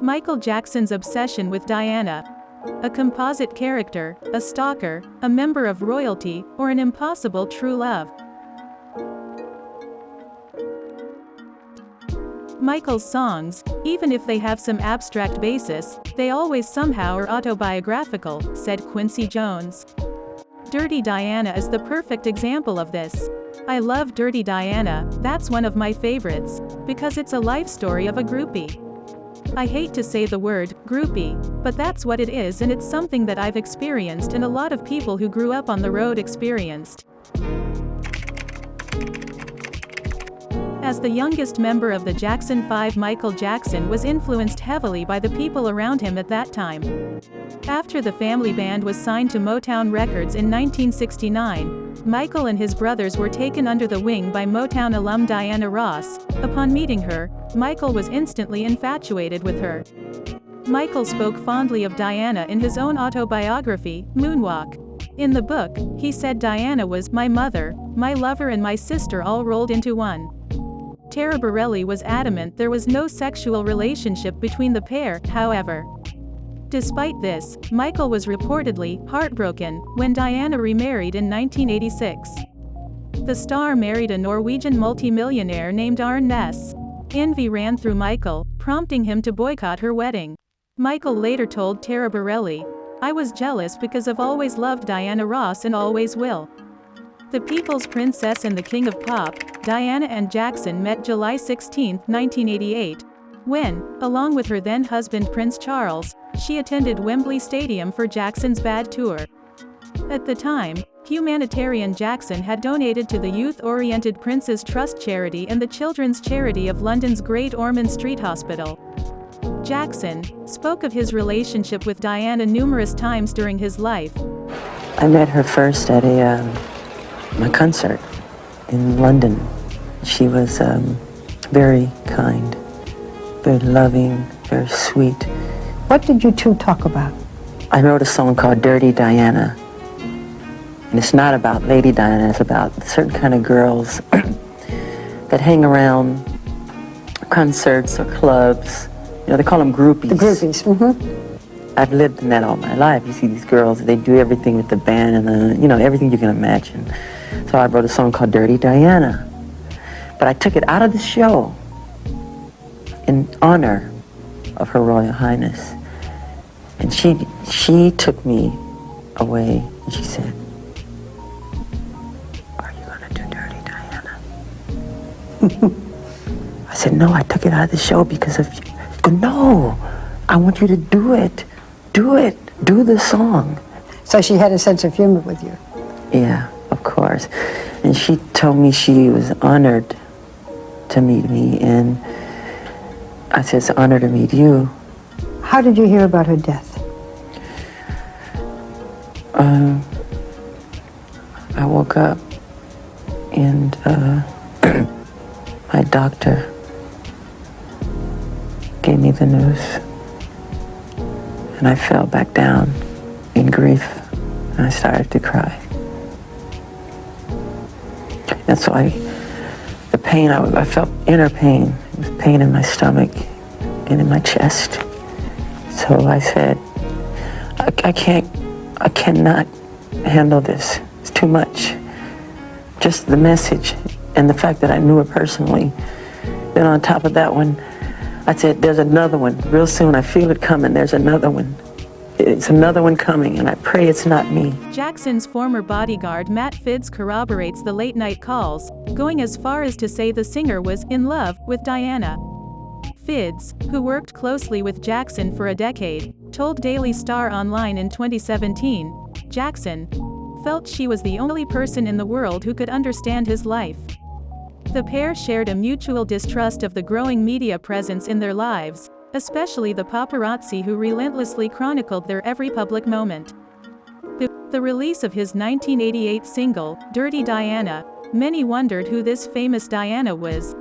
Michael Jackson's obsession with Diana. A composite character, a stalker, a member of royalty, or an impossible true love. Michael's songs, even if they have some abstract basis, they always somehow are autobiographical, said Quincy Jones. Dirty Diana is the perfect example of this. I love Dirty Diana, that's one of my favorites, because it's a life story of a groupie. I hate to say the word, groupie, but that's what it is and it's something that I've experienced and a lot of people who grew up on the road experienced. As the youngest member of the Jackson 5 Michael Jackson was influenced heavily by the people around him at that time. After the family band was signed to Motown Records in 1969, Michael and his brothers were taken under the wing by Motown alum Diana Ross. Upon meeting her, Michael was instantly infatuated with her. Michael spoke fondly of Diana in his own autobiography, Moonwalk. In the book, he said Diana was my mother, my lover and my sister all rolled into one. Taraborrelli was adamant there was no sexual relationship between the pair, however. Despite this, Michael was reportedly heartbroken when Diana remarried in 1986. The star married a Norwegian multimillionaire named Arne Næss. Envy ran through Michael, prompting him to boycott her wedding. Michael later told Taraborrelli, I was jealous because I've always loved Diana Ross and always will. The People's Princess and the King of Pop, Diana and Jackson met July 16, 1988, when, along with her then-husband Prince Charles, she attended Wembley Stadium for Jackson's Bad Tour. At the time, humanitarian Jackson had donated to the youth-oriented Prince's Trust charity and the children's charity of London's Great Ormond Street Hospital. Jackson spoke of his relationship with Diana numerous times during his life. I met her first at a um my concert in London. She was um, very kind, very loving, very sweet. What did you two talk about? I wrote a song called Dirty Diana. And it's not about Lady Diana, it's about certain kind of girls that hang around concerts or clubs. You know, they call them groupies. The groupies, mm-hmm. I've lived in that all my life. You see these girls, they do everything with the band and the, you know, everything you can imagine. So I wrote a song called Dirty Diana. But I took it out of the show in honor of Her Royal Highness. And she, she took me away and she said, are you gonna do Dirty Diana? I said, no, I took it out of the show because of you. Go, no, I want you to do it. Do it. Do the song. So she had a sense of humor with you? Yeah of course. And she told me she was honored to meet me, and I said, it's an honor to meet you. How did you hear about her death? Um, I woke up and uh, my doctor gave me the news and I fell back down in grief and I started to cry. And so I, the pain, I, I felt inner pain. It was pain in my stomach and in my chest. So I said, I, I can't, I cannot handle this. It's too much. Just the message and the fact that I knew her personally. Then on top of that one, I said, there's another one. Real soon, I feel it coming. There's another one. It's another one coming, and I pray it's not me. Jackson's former bodyguard Matt Fiddes corroborates the late-night calls, going as far as to say the singer was in love with Diana. Fiddes, who worked closely with Jackson for a decade, told Daily Star Online in 2017, Jackson felt she was the only person in the world who could understand his life. The pair shared a mutual distrust of the growing media presence in their lives, especially the paparazzi who relentlessly chronicled their every public moment. The release of his 1988 single, Dirty Diana, many wondered who this famous Diana was,